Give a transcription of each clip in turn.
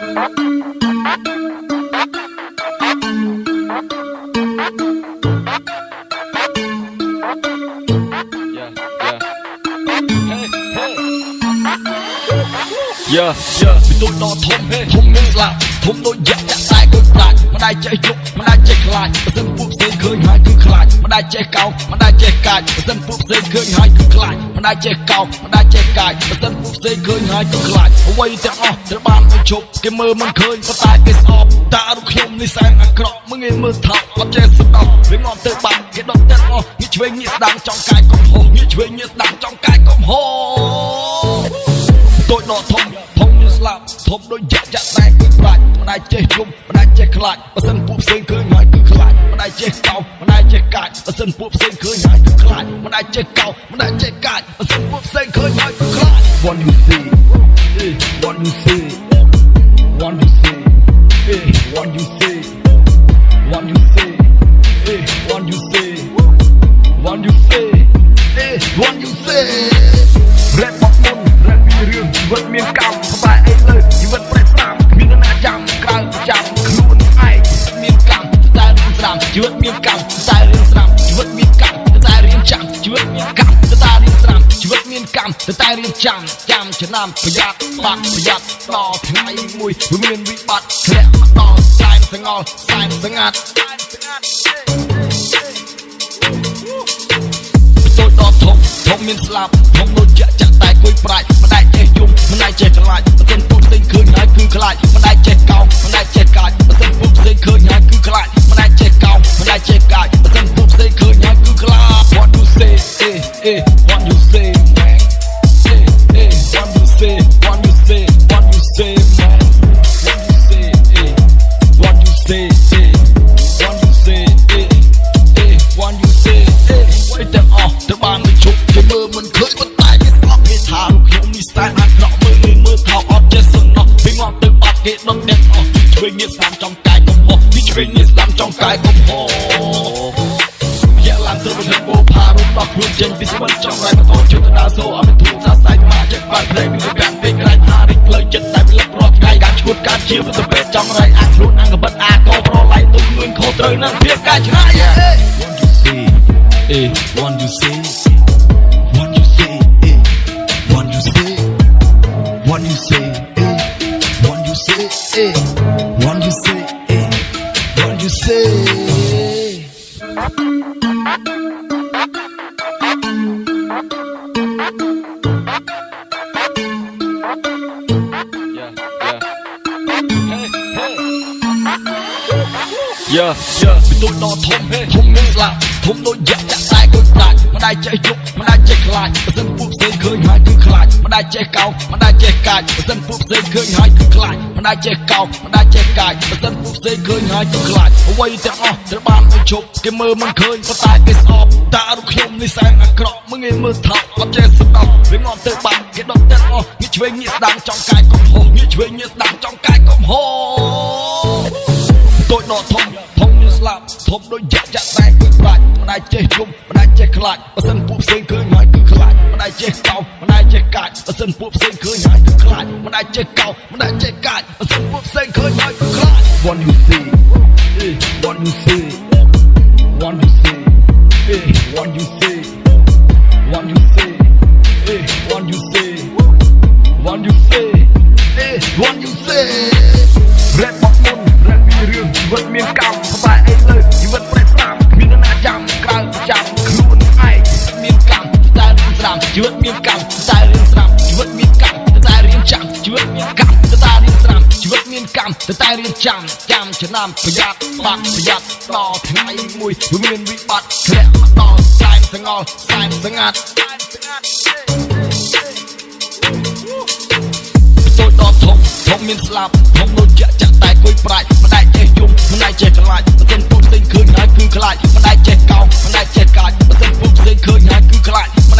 យ៉ាយ៉ាពីទូចដល់ធំធំមានស្លាប់ធំដូចយ៉ាក់ចាក់តែដូចដាច់មិនដែលចេះយប់មិនដែលចេះខ្លាចបើសិនពួកផ្សេង ឃើញហើយគឺខ្លាចមិនដែលចេះកោមិនដែលចេះកាចបើសិនពួកផ្សេងឃើញហើយគឺខ្លាចមិនដែលចេះកោមិនដែលចេះកាចបើសិនពួកផ្សេងឃើញហើយគឺខ្លាចអ្វីទាំងអស់ត្រូវបានបញ្ឈប់គេមើលមិនឃើញប៉ុន្តែគេស្អប់តារូបខ្ញុំនេះសែនអាក្រក់มึงងាយមើលថោកអត់ចេះស្ដាប់វាងំទៅបាត់គេដុតទាំងអស់ងាកឆ្វេងងាកស្ដាំចង់កាយកុំហោងាកឆ្វេងងាកស្ដាំចង់កាយកុំហោតូចដល់ធំធំមាន ស្លាប់ធំដូចយ៉ាក់យ៉ាក់តែគឺប្រាច់មិនដែលចេះយំមិនដែលចេះខ្លាចបើសិនពួកផ្សេងឃើញហើយគឺខ្លាចមិនដែលចេះកោមិនដែលចេះកាចបើសិនពួកផ្សេងឃើញហើយគឺខ្លាចមិនដែលចេះកោមិនដែលចេះកាចបើសិនពួកផ្សេងឃើញហើយគឺខ្លាច What you see eh what you see ជីវិតមានកម្មតែរឿងស្រាមជីវិតមានកម្មតែរឿងចាំជីវិតមានកម្មតែរឿងស្រាមជីវិតមានកម្មតែរឿងចាំចាំឆ្នាំប្រយ័ត្នបាត់ប្រយ័ត្នដល់ថ្ងៃមួយវាមានវិបត្តិធ្លាក់មកដល់សែនសងល់សែនស្ងាត់សែនស្ងាត់តូចដល់ធំធំមានស្លាប់ធំដូចចាក់ចាក់តែគួយប្រាច់មិនដែលចេះយំមិនដែលចេះខ្លាចបើសិនពួកផ្សេងឃើញហើយគឺខ្លាចមិនដែលចេះកោមិនដែលចេះកាចបើសិនពួកផ្សេង ខ្លួនចេញពីស្វិនចង់រៃបន្តជឿទៅដល់សូអត់មានធូរសាសាយមកចិត្តបាត់ព្រៃពីកាត់ពេកក្រៃថារិចផ្លូវចិត្តតែវាលឹករាល់ថ្ងៃការឈួតការជាទៅពេកចង់រៃអាខ្លួនអង្គបិទអាកោប្រឡៃទុំងឿនខុសត្រូវនឹងភាពការឆ្ងាយ Eh, what you say? Yeah, yeah ពីទូចដល់ធំធំមានស្លាប់ធំដូចយ៉ាក់ចាក់តែដូចដាច់មិនដែលចេះយប់មិនដែលចេះខ្លាចបើសិនពួកផ្សេងឃើញហើយគឺខ្លាចមិនដែលចេះកោមិនដែលចេះកាចបើសិនពួកផ្សេងឃើញហើយគឺខ្លាចមិនដែលចេះកោមិនដែលចេះកាចបើសិនពួកផ្សេងឃើញហើយគឺខ្លាចអ្វីទាំងអស់ត្រូវបានបញ្ឈប់គេមើលមិនឃើញប៉ុន្តែគេស្អប់តារូបខ្ញុំនេះសែនអាក្រក់มึងងាយមើលថោកអត់ចេះស្ដាប់វាងំទៅបាត់គេដុតទាំងអស់ងាកឆ្វេងងាកស្ដាំចង់កាយកំហុសងាកឆ្វេងងាកស្ដាំចង់កាយកំហុ ធំដូចយ៉ាក់យ៉ាក់តែគឺប្រាច់មិនដែលចេះយំមិនដែលចេះខ្លាចបើសិនពួកផ្សេងឃើញហើយគឺខ្លាចមិនដែលចេះកោមិនដែលចេះកាចបើសិនពួកផ្សេងឃើញហើយគឺខ្លាចមិនដែលចេះកោមិនដែលចេះកាចបើសិនពួកផ្សេងឃើញហើយគឺខ្លាច What you see eh what you see what you see eh what you see what you see eh what you see what you see eh what you see តែរឿងចាំចាំឆ្នាំប្រយ័ត្នបាត់ប្រយ័ត្នដល់ថ្ងៃមួយវាមានវិបត្តិធ្លាក់មកដល់សែនសងល់សែនស្ងាត់សែនស្ងាត់តូចដល់ធំធំមានស្លាប់ធំដូចចាក់ចាក់តែគួយប្រាច់មិនដែលចេះយំមិនដែលចេះខ្លាចបើសិនពួកផ្សេងឃើញហើយគឺខ្លាចមិនដែលចេះកោមិនដែលចេះកាចបើសិនពួកផ្សេងឃើញហើយគឺខ្លាចមិន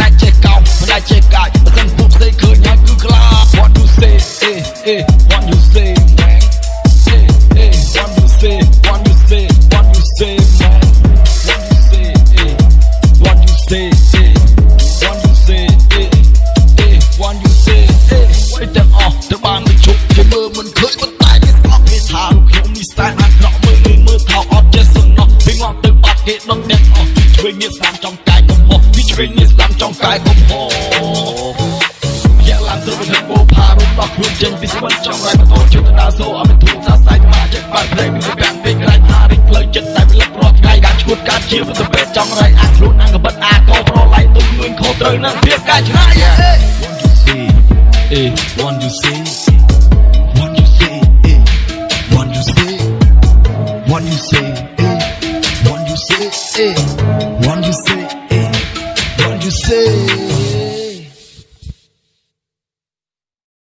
ដែល ខ្លួនចេញពីស្វិនចង់រៃបន្តជឿទៅដល់សូអត់មានធូរសាស័យមកចិត្តបាត់ព្រៃមានពាក់ពេកក្រៃថារិចផ្លូវចិត្តតែពិលឹករាល់ថ្ងៃការឈួតការជាទៅពេលចង់រៃអាខ្លួនអាងកបិតអាកោប្រឡៃទុំងឿនខុសត្រូវនឹងភាពកាយឆ្ងាយ Want you see eh Want you see eh Want you see Want you see eh Want you see eh